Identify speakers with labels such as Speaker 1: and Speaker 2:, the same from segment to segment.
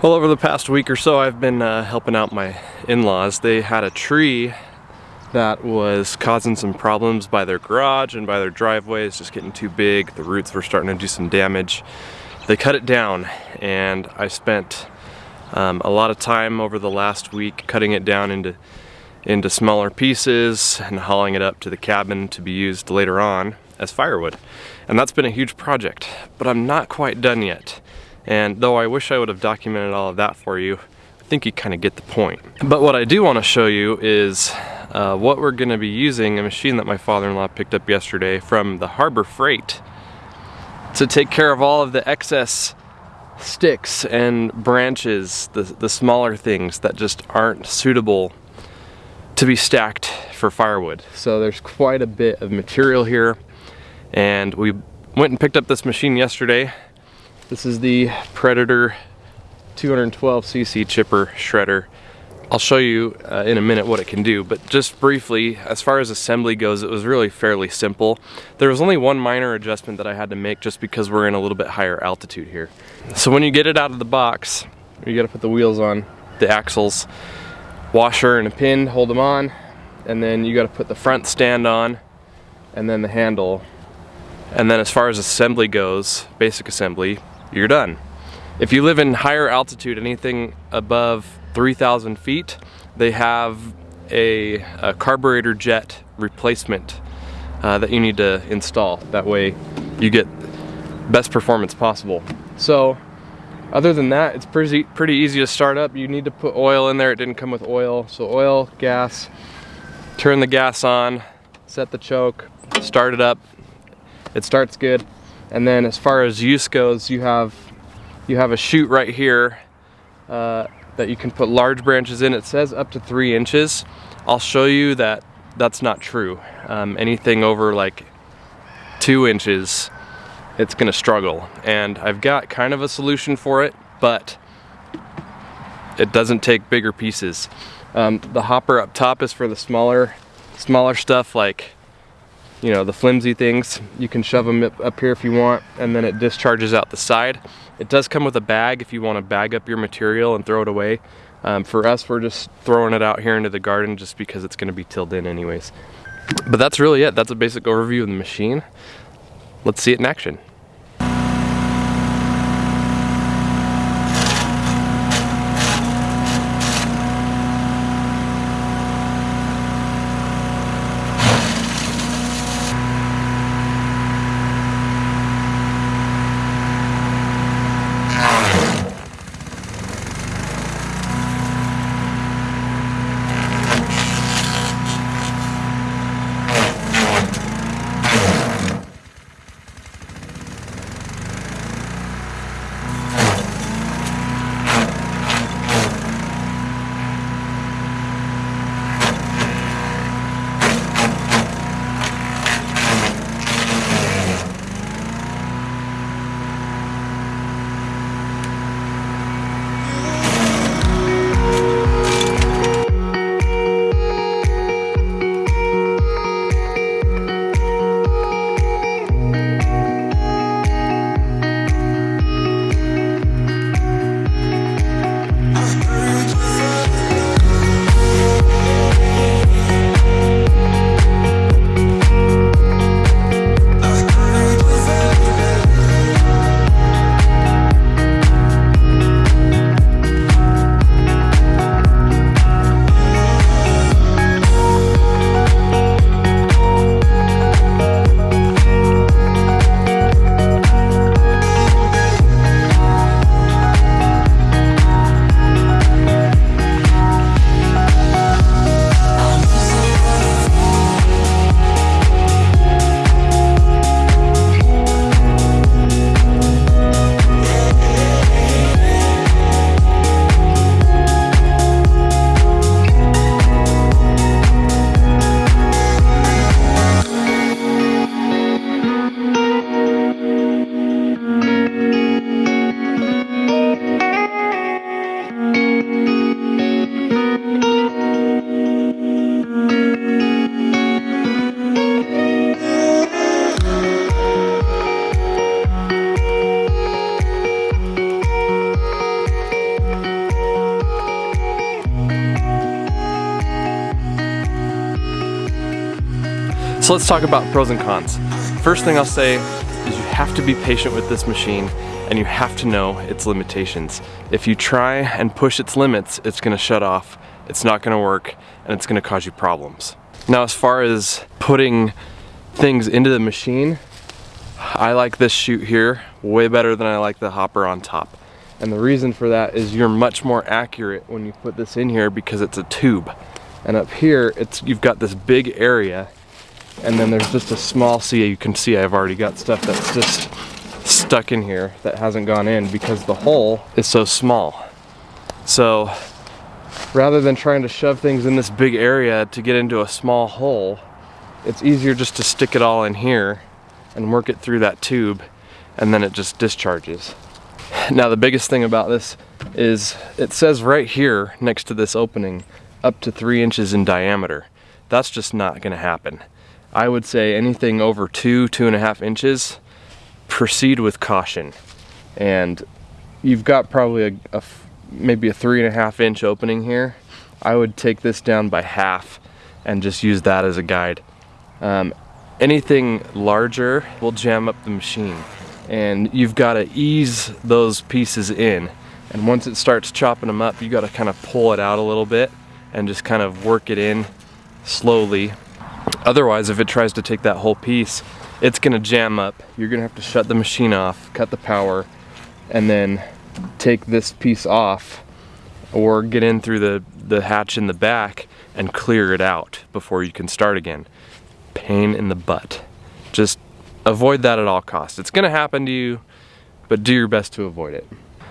Speaker 1: Well, over the past week or so, I've been uh, helping out my in-laws. They had a tree that was causing some problems by their garage and by their driveway. It's just getting too big. The roots were starting to do some damage. They cut it down and I spent um, a lot of time over the last week cutting it down into into smaller pieces and hauling it up to the cabin to be used later on as firewood. And that's been a huge project, but I'm not quite done yet. And though I wish I would have documented all of that for you, I think you kind of get the point. But what I do want to show you is uh, what we're going to be using, a machine that my father-in-law picked up yesterday from the Harbor Freight to take care of all of the excess sticks and branches, the, the smaller things that just aren't suitable to be stacked for firewood. So there's quite a bit of material here and we went and picked up this machine yesterday this is the Predator 212cc chipper shredder. I'll show you uh, in a minute what it can do, but just briefly, as far as assembly goes, it was really fairly simple. There was only one minor adjustment that I had to make just because we're in a little bit higher altitude here. So when you get it out of the box, you gotta put the wheels on, the axles, washer and a pin, hold them on, and then you gotta put the front stand on, and then the handle. And then as far as assembly goes, basic assembly, you're done. If you live in higher altitude, anything above 3,000 feet, they have a, a, carburetor jet replacement uh, that you need to install. That way you get best performance possible. So other than that, it's pretty, pretty easy to start up. You need to put oil in there. It didn't come with oil. So oil, gas, turn the gas on, set the choke, start it up. It starts good. And then as far as use goes, you have you have a chute right here uh, that you can put large branches in. It says up to three inches. I'll show you that that's not true. Um, anything over like two inches, it's gonna struggle. And I've got kind of a solution for it, but it doesn't take bigger pieces. Um, the hopper up top is for the smaller, smaller stuff like you know, the flimsy things. You can shove them up here if you want, and then it discharges out the side. It does come with a bag if you want to bag up your material and throw it away. Um, for us, we're just throwing it out here into the garden just because it's going to be tilled in anyways. But that's really it. That's a basic overview of the machine. Let's see it in action. So let's talk about pros and cons. First thing I'll say is you have to be patient with this machine and you have to know its limitations. If you try and push its limits, it's gonna shut off, it's not gonna work, and it's gonna cause you problems. Now as far as putting things into the machine, I like this chute here way better than I like the hopper on top. And the reason for that is you're much more accurate when you put this in here because it's a tube. And up here, it's you've got this big area and then there's just a small, see you can see I've already got stuff that's just stuck in here that hasn't gone in because the hole is so small. So rather than trying to shove things in this big area to get into a small hole, it's easier just to stick it all in here and work it through that tube and then it just discharges. Now the biggest thing about this is it says right here next to this opening up to three inches in diameter. That's just not gonna happen. I would say anything over two, two and a half inches, proceed with caution. And you've got probably a, a maybe a three and a half inch opening here. I would take this down by half and just use that as a guide. Um, anything larger will jam up the machine and you've got to ease those pieces in and once it starts chopping them up you got to kind of pull it out a little bit and just kind of work it in slowly otherwise if it tries to take that whole piece it's gonna jam up you're gonna have to shut the machine off cut the power and then take this piece off or get in through the the hatch in the back and clear it out before you can start again pain in the butt just avoid that at all costs. It's gonna happen to you, but do your best to avoid it.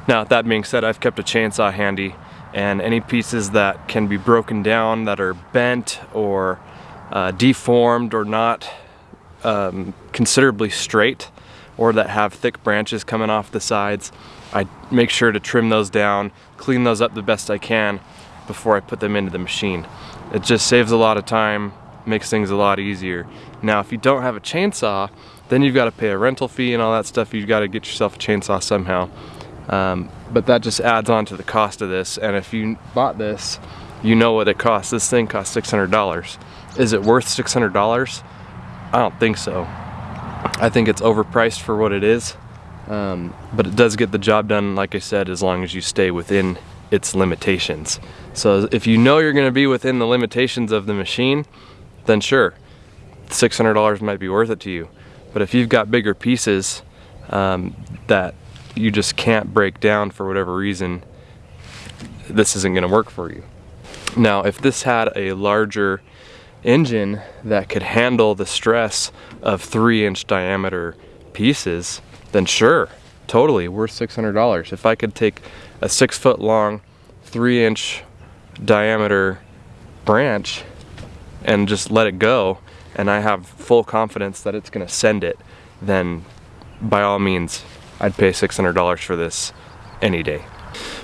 Speaker 1: Now, that being said, I've kept a chainsaw handy and any pieces that can be broken down that are bent or uh, deformed or not um, considerably straight or that have thick branches coming off the sides, I make sure to trim those down, clean those up the best I can before I put them into the machine. It just saves a lot of time, makes things a lot easier. Now, if you don't have a chainsaw, then you've got to pay a rental fee and all that stuff. You've got to get yourself a chainsaw somehow. Um, but that just adds on to the cost of this. And if you bought this, you know what it costs. This thing costs $600. Is it worth $600? I don't think so. I think it's overpriced for what it is. Um, but it does get the job done, like I said, as long as you stay within its limitations. So if you know you're gonna be within the limitations of the machine, then sure, $600 might be worth it to you. But if you've got bigger pieces um, that you just can't break down for whatever reason, this isn't gonna work for you. Now, if this had a larger engine that could handle the stress of three inch diameter pieces, then sure, totally worth $600. If I could take a six foot long, three inch diameter branch and just let it go and I have full confidence that it's gonna send it, then by all means, I'd pay $600 for this any day.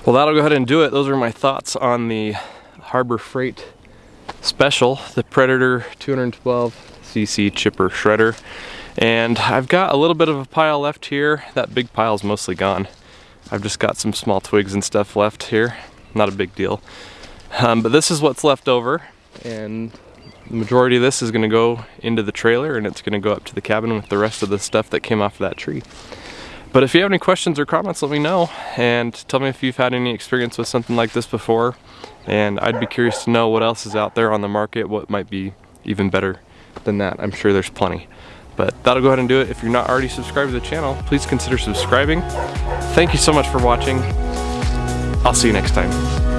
Speaker 1: Well, that'll go ahead and do it. Those are my thoughts on the Harbor Freight Special, the Predator 212 cc chipper shredder. And I've got a little bit of a pile left here. That big pile's mostly gone. I've just got some small twigs and stuff left here. Not a big deal. Um, but this is what's left over. And the majority of this is gonna go into the trailer and it's gonna go up to the cabin with the rest of the stuff that came off of that tree. But if you have any questions or comments, let me know and tell me if you've had any experience with something like this before. And I'd be curious to know what else is out there on the market, what might be even better than that. I'm sure there's plenty. But that'll go ahead and do it. If you're not already subscribed to the channel, please consider subscribing. Thank you so much for watching. I'll see you next time.